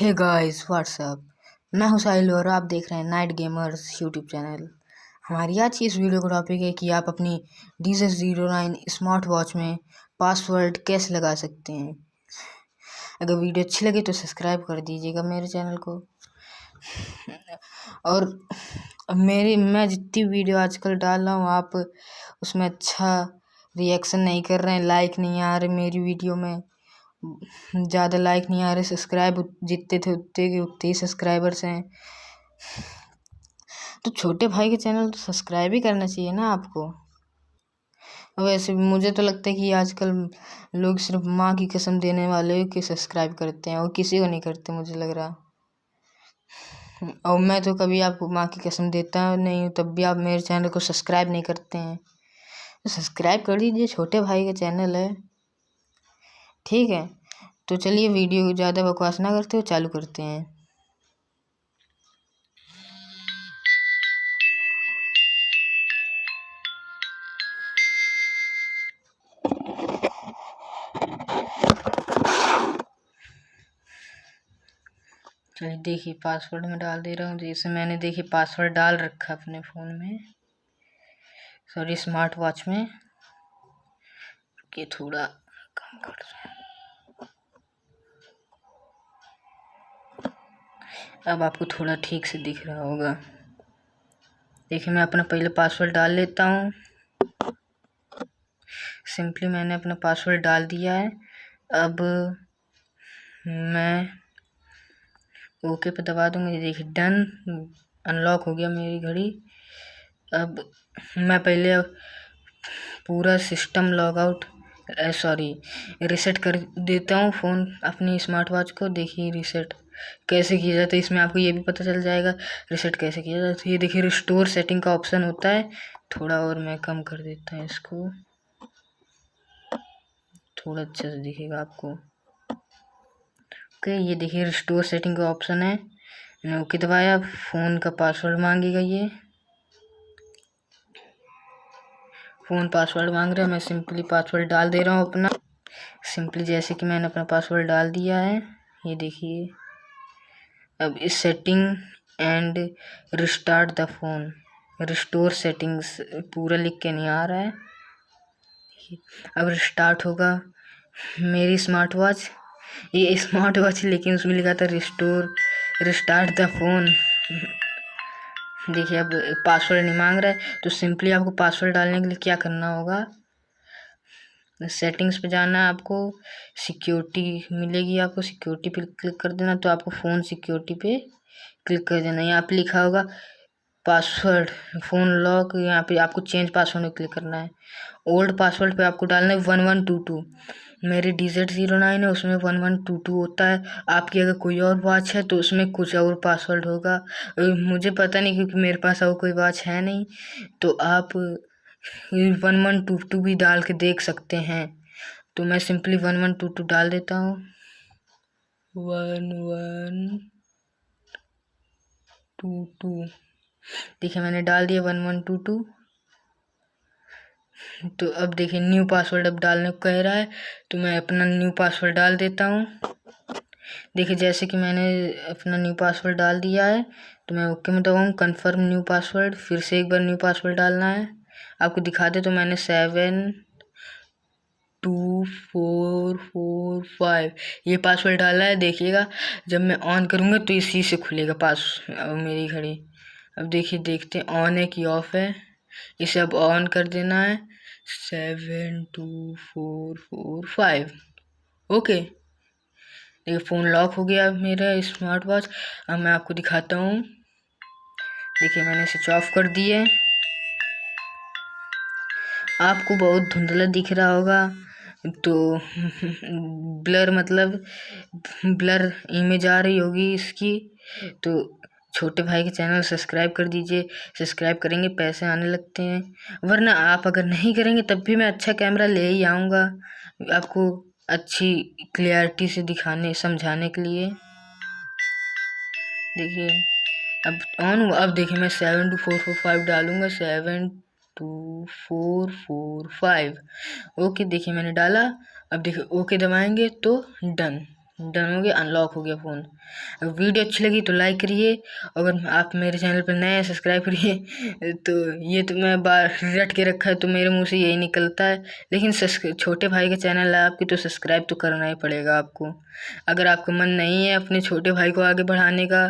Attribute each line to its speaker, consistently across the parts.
Speaker 1: Hey guys what's up मैं हूँ और आप देख रहे हैं नाइट गेमर्स यूट्यूब चैनल हमारी आज की इस वीडियो का टॉपिक है कि आप अपनी D J zero nine smart watch में पासवर्ड कैसे लगा सकते हैं। अगर वीडियो अच्छी लगे तो सब्सक्राइब कर दीजिएगा मेरे चैनल को। और मेरी, मैं जितनी वीडियो आजकल डाल रहा हूँ, आप उसमें अच्छा रिएक्शन नहीं कर रहे हैं लाइक नहीं आ रहे मेरी वीडियो में। ज़्यादा लाइक नहीं आ रहे सब्सक्राइब जितने थे उतने के उतने ही सब्सक्राइबर्स हैं। तो छोटे भाई के चैनल तो सब्सक्राइब ही करना चाहिए ना आपको। वैसे मुझे तो लगता है कि आजकल लोग सिर्फ़ माँ की कसम देने वाले के सब्सक्राइब करते हैं, और किसी को नहीं करते मुझे लग रहा। और मैं तो कभी आपको माँ की कसम देता नहीं हूँ, तब भी आप मेरे चैनल को सब्सक्राइब नहीं करते हैं। तो सब्सक्राइब कर दीजिए छोटे भाई का चैनल है। ठीक है? तो चलिए वीडियो ज़्यादा बकवास ना करते हुए चालू करते हैं। चलिए देखिए पासवर्ड में डाल दे रहा हूँ। जैसे मैंने देखिए पासवर्ड डाल रखा अपने फ़ोन में। सॉरी स्मार्ट वॉच में। कि थोड़ा कम कर रहा अब आपको थोड़ा ठीक से दिख रहा होगा। देखिए, मैं अपना पहले पासवर्ड डाल लेता हूँ। सिंपली मैंने अपना पासवर्ड डाल दिया है। अब मैं ओके पे दबा दूँगी। देखिए डन अनलॉक हो गया मेरी घड़ी। अब मैं पहले पूरा system log out sorry reset कर देता हूँ फ़ोन अपनी स्मार्ट वॉच को। देखिए रिसेट कैसे किया जाता है, इसमें आपको ये भी पता चल जाएगा। रिसेट कैसे किया जाता है? ये देखिए रिस्टोर सेटिंग का ऑप्शन होता है। थोड़ा और मैं कम कर देता हूँ इसको। थोड़ा अच्छे से दिखेगा आपको। ओके ये देखिए रिस्टोर सेटिंग का ऑप्शन है। ओके दबाया, फ़ोन का पासवर्ड मांगेगा ये। फ़ोन पासवर्ड मांग रहा है, मैं सिंपली पासवर्ड डाल दे रहा हूँ अपना। सिंपली जैसे कि मैंने अपना पासवर्ड डाल दिया है। ये देखिए। अब इस setting and restart the phone restore settings पूरा लिख के नहीं आ रहा है। अब रिस्टार्ट होगा। मेरी स्मार्ट वॉच ये स्मार्ट वॉच लेकिन उसमें लिखा था रिस्टोर रिस्टार्ट द फ़ोन देखिए, अब पासवर्ड नहीं मांग रहा है तो सिंपली आपको पासवर्ड डालने के लिए क्या करना होगा? सेटिंग्स पे जाना है आपको, सिक्योरिटी मिलेगी आपको, सिक्योरिटी पे क्लिक कर देना तो आपको फ़ोन सिक्योरिटी पे क्लिक कर देना। यहाँ पे लिखा होगा पासवर्ड, फ़ोन लॉक, यहाँ पे आपको चेंज पासवर्ड में क्लिक करना है। ओल्ड पासवर्ड पे आपको डालना है वन वन टू टू। मेरी डी जेड ज़ीरो नाइन है, उसमें वन वन टू टू होता है। आपकी अगर कोई और वॉच है तो उसमें कुछ और पासवर्ड होगा। मुझे पता नहीं क्योंकि मेरे पास और कोई वॉच है नहीं। तो आप वन वन टू टू भी डाल के देख सकते हैं। तो मैं simply one one two two डाल देता हूँ। One one two two. देखिए, मैंने डाल दिया वन वन टू टू। तो अब देखिए, न्यू पासवर्ड अब डालने को कह रहा है तो मैं अपना न्यू पासवर्ड डाल देता हूँ। देखिए, जैसे कि मैंने अपना न्यू पासवर्ड डाल दिया है तो मैं ओके में दबाऊँ, कन्फर्म न्यू पासवर्ड, फिर से एक बार न्यू पासवर्ड डालना है। आपको दिखा दे तो मैंने seven two four four five ये पासवर्ड डाला है, देखिएगा। जब मैं ऑन करूँगा तो इसी से खुलेगा पास अब मेरी घड़ी। अब देखिए, देखते हैं ऑन है कि ऑफ़ है। इसे अब ऑन कर देना है। Seven two four four five okay देखिए फ़ोन लॉक हो गया मेरा स्मार्ट वॉच अब मैं आपको दिखाता हूँ। देखिए, मैंने स्विच ऑफ़ कर दिए आपको बहुत धुंधला दिख रहा होगा। तो ब्लर मतलब ब्लर इमेज आ रही होगी इसकी। तो छोटे भाई के चैनल सब्सक्राइब कर दीजिए। सब्सक्राइब करेंगे, पैसे आने लगते हैं। वरना आप अगर नहीं करेंगे, तब भी मैं अच्छा कैमरा ले ही आऊँगा आपको अच्छी क्लियरिटी से दिखाने, समझाने के लिए। देखिए, अब ऑन हुआ। अब देखिए, मैं seven two four four five डालूँगा। Seven two, four four, five. Okay, देखिए मैंने डाला। अब देखिए, ओके दबाएँगे तो डन। डन हो गया, अनलॉक हो गया फ़ोन। अगर वीडियो अच्छी लगी तो लाइक करिए। अगर आप मेरे चैनल पर नए हैं, सब्सक्राइब करिए। तो ये तो मैं बार रट के रखा है तो मेरे मुँह से यही निकलता है। लेकिन छोटे भाई का चैनल है आपकी तो सब्सक्राइब तो करना ही पड़ेगा आपको। अगर आपका मन नहीं है अपने छोटे भाई को आगे बढ़ाने का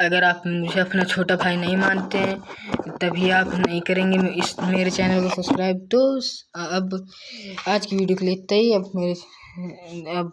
Speaker 1: अगर आप मुझे अपना छोटा भाई नहीं मानते हैं, तभी आप नहीं करेंगे इस, मेरे चैनल को सब्सक्राइब। तो अब आज की वीडियो के लिए इतना ही। अब मेरे, अब